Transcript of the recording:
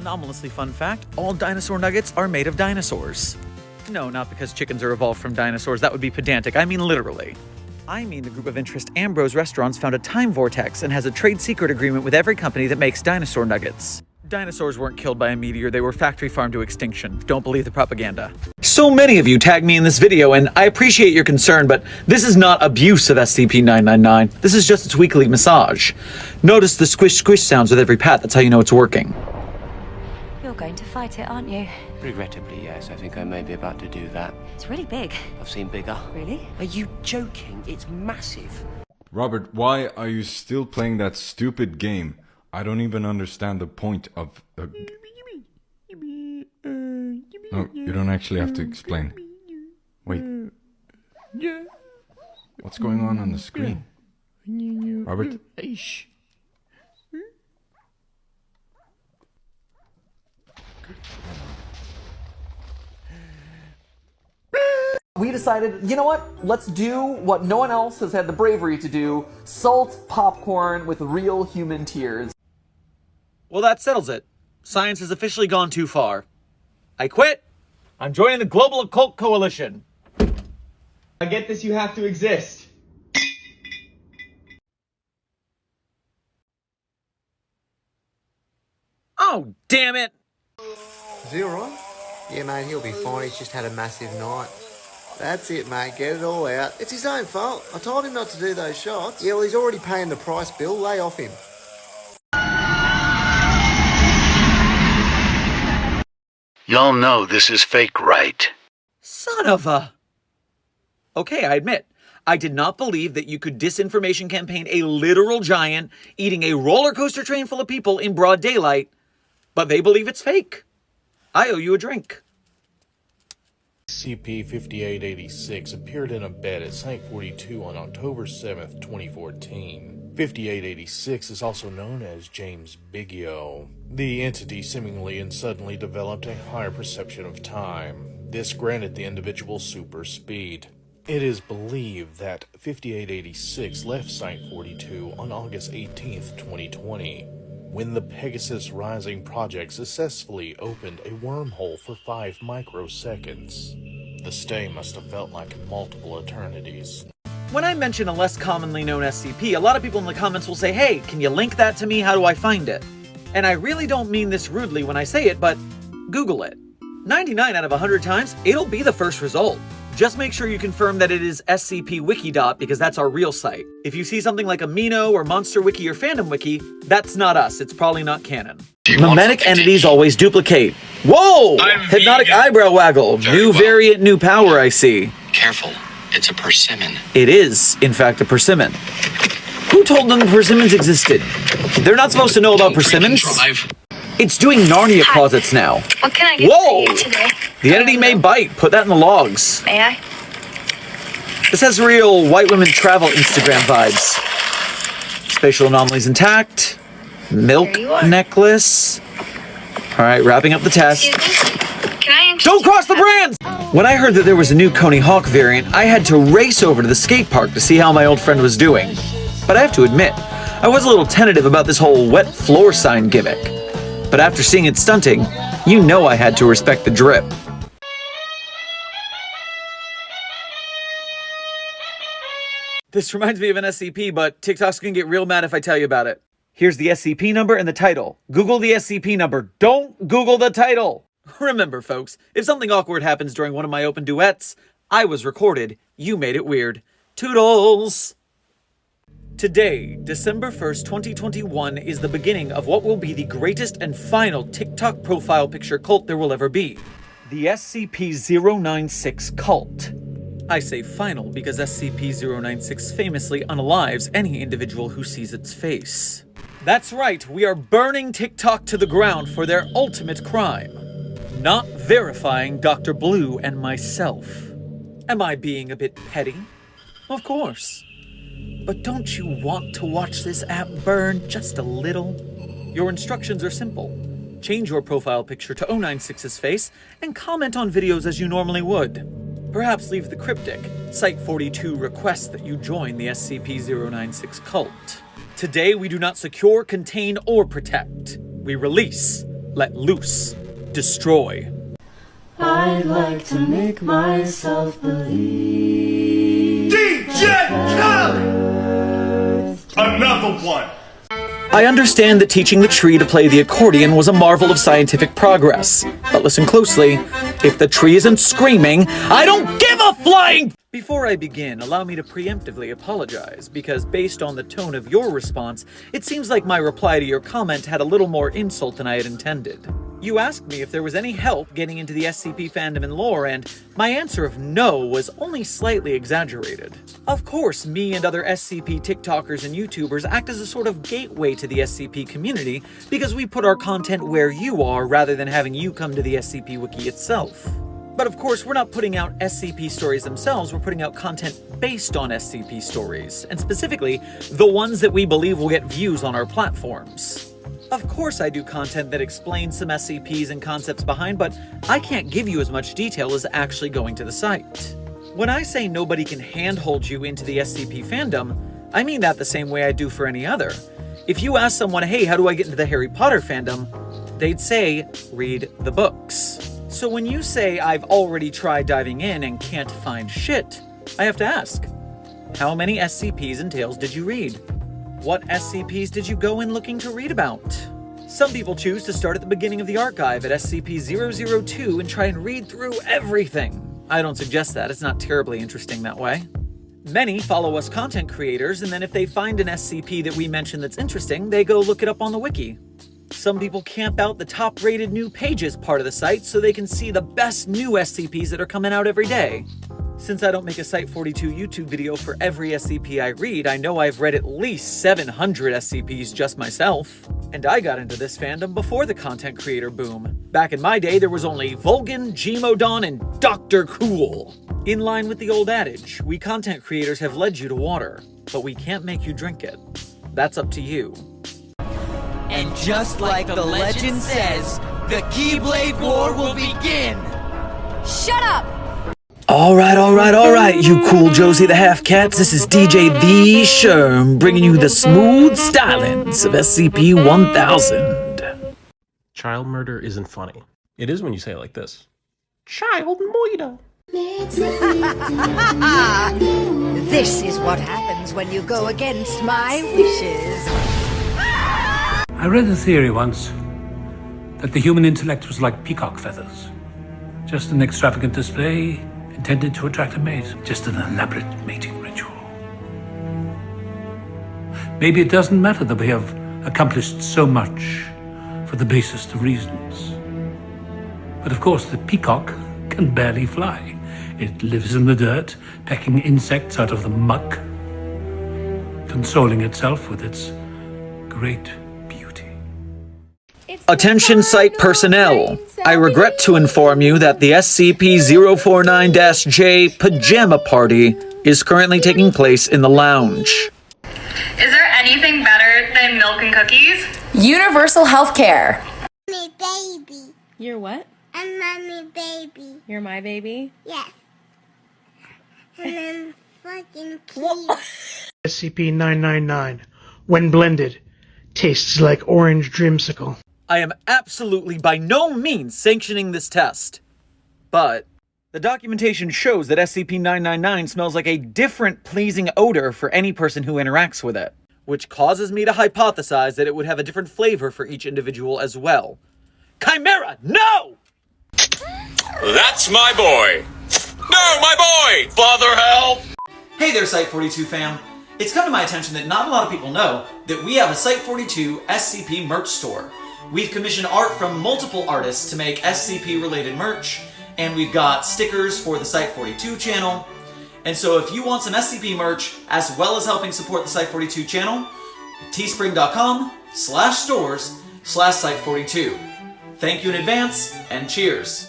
Anomalously fun fact, all dinosaur nuggets are made of dinosaurs. No, not because chickens are evolved from dinosaurs, that would be pedantic, I mean literally. I mean the group of interest Ambrose Restaurants found a time vortex and has a trade secret agreement with every company that makes dinosaur nuggets. Dinosaurs weren't killed by a meteor, they were factory farmed to extinction. Don't believe the propaganda. So many of you tag me in this video, and I appreciate your concern, but this is not abuse of SCP-999. This is just its weekly massage. Notice the squish squish sounds with every pat, that's how you know it's working. You're going to fight it, aren't you? Regrettably, yes. I think I may be about to do that. It's really big. I've seen bigger. Really? Are you joking? It's massive. Robert, why are you still playing that stupid game? I don't even understand the point of. Uh... No, you don't actually have to explain. Wait. What's going on on the screen? Robert? We decided, you know what? Let's do what no one else has had the bravery to do salt popcorn with real human tears. Well, that settles it. Science has officially gone too far. I quit. I'm joining the Global Occult Coalition. I get this, you have to exist. Oh, damn it! Is he alright? Yeah, mate, he'll be fine. He's just had a massive night. That's it, mate. Get it all out. It's his own fault. I told him not to do those shots. Yeah, well, he's already paying the price bill. Lay off him. Y'all know this is fake, right? Son of a... Okay, I admit. I did not believe that you could disinformation campaign a literal giant eating a roller coaster train full of people in broad daylight, but they believe it's fake. I owe you a drink. SCP-5886 appeared in a bed at Site-42 on October 7, 2014. 5886 is also known as James Biggio. The entity seemingly and suddenly developed a higher perception of time. This granted the individual super speed. It is believed that 5886 left Site-42 on August 18, 2020, when the Pegasus Rising project successfully opened a wormhole for 5 microseconds. The stay must have felt like multiple eternities. When I mention a less commonly known SCP, a lot of people in the comments will say, hey, can you link that to me? How do I find it? And I really don't mean this rudely when I say it, but Google it. 99 out of 100 times, it'll be the first result. Just make sure you confirm that it is scpwiki. because that's our real site. If you see something like Amino or Monster Wiki or Fandom Wiki, that's not us. It's probably not canon. Memetic entities always duplicate. Whoa! I'm Hypnotic vegan. eyebrow waggle. Very new well. variant, new power, I see. Careful, it's a persimmon. It is, in fact, a persimmon. Who told them persimmons existed? They're not supposed to know about persimmons. It's doing Narnia closets now. What can I get Whoa! for you today? The entity may bite. Put that in the logs. May I? This has real white women travel Instagram vibes. Spatial anomalies intact. Milk There you are. necklace. All right, wrapping up the test. Excuse me? Can I interest Don't cross the brands! When I heard that there was a new Coney Hawk variant, I had to race over to the skate park to see how my old friend was doing. But I have to admit, I was a little tentative about this whole wet floor sign gimmick. But after seeing it stunting, you know I had to respect the drip. This reminds me of an SCP, but TikTok's gonna get real mad if I tell you about it. Here's the SCP number and the title. Google the SCP number. Don't Google the title. Remember, folks, if something awkward happens during one of my open duets, I was recorded. You made it weird. Toodles! Today, December 1st, 2021, is the beginning of what will be the greatest and final TikTok profile picture cult there will ever be the SCP 096 cult. I say final because SCP 096 famously unalives any individual who sees its face. That's right, we are burning TikTok to the ground for their ultimate crime not verifying Dr. Blue and myself. Am I being a bit petty? Of course. But don't you want to watch this app burn just a little? Your instructions are simple. Change your profile picture to 096's face and comment on videos as you normally would. Perhaps leave the cryptic, Site42 requests that you join the SCP-096 cult. Today we do not secure, contain, or protect. We release let loose, destroy. I'd like to make myself believe. DJ Khaled! Another one! I understand that teaching the tree to play the accordion was a marvel of scientific progress. But listen closely. If the tree isn't screaming, I don't give a flying! Before I begin, allow me to preemptively apologize, because based on the tone of your response, it seems like my reply to your comment had a little more insult than I had intended. You asked me if there was any help getting into the SCP fandom and lore, and my answer of no was only slightly exaggerated. Of course, me and other SCP TikTokers and YouTubers act as a sort of gateway to the SCP community because we put our content where you are rather than having you come to the SCP Wiki itself. But of course, we're not putting out SCP stories themselves, we're putting out content based on SCP stories, and specifically, the ones that we believe will get views on our platforms. Of course I do content that explains some SCPs and concepts behind, but I can't give you as much detail as actually going to the site. When I say nobody can handhold you into the SCP fandom, I mean that the same way I do for any other. If you ask someone, hey, how do I get into the Harry Potter fandom? They'd say, read the books. So when you say I've already tried diving in and can't find shit, I have to ask, how many SCPs and tales did you read? What SCPs did you go in looking to read about? Some people choose to start at the beginning of the archive at SCP-002 and try and read through everything. I don't suggest that, it's not terribly interesting that way. Many follow us content creators, and then if they find an SCP that we mention that's interesting, they go look it up on the wiki. Some people camp out the top-rated new pages part of the site so they can see the best new SCPs that are coming out every day. Since I don't make a Site42 YouTube video for every SCP I read, I know I've read at least 700 SCPs just myself. And I got into this fandom before the content creator boom. Back in my day, there was only Volgun, Gmodon, and Dr. Cool. In line with the old adage, we content creators have led you to water, but we can't make you drink it. That's up to you. And just like the legend says, the Keyblade War will begin! Shut up! Alright, alright, alright, you cool Josie the Half Cats. This is DJ The Sherm bringing you the smooth stylings of SCP 1000. Child murder isn't funny. It is when you say it like this. Child murder. this is what happens when you go against my wishes. I read a theory once that the human intellect was like peacock feathers. Just an extravagant display intended to attract a mate. Just an elaborate mating ritual. Maybe it doesn't matter that we have accomplished so much for the basest of reasons. But of course, the peacock can barely fly. It lives in the dirt, pecking insects out of the muck, consoling itself with its great Attention site personnel. I regret to inform you that the SCP-049-J Pajama Party is currently taking place in the lounge. Is there anything better than milk and cookies? Universal health care. Baby. You're what? I'm mommy baby. You're my baby? Yes. And I'm fucking cute. SCP-999, when blended, tastes like orange dreamsicle. I am absolutely by no means sanctioning this test. But the documentation shows that SCP-999 smells like a different pleasing odor for any person who interacts with it, which causes me to hypothesize that it would have a different flavor for each individual as well. Chimera, no! That's my boy! No, my boy! Father help! Hey there, Site42 fam. It's come to my attention that not a lot of people know that we have a Site42 SCP merch store. We've commissioned art from multiple artists to make SCP-related merch, and we've got stickers for the Site42 channel. And so if you want some SCP merch, as well as helping support the Site42 channel, teespring.com slash stores slash Site42. Thank you in advance, and cheers!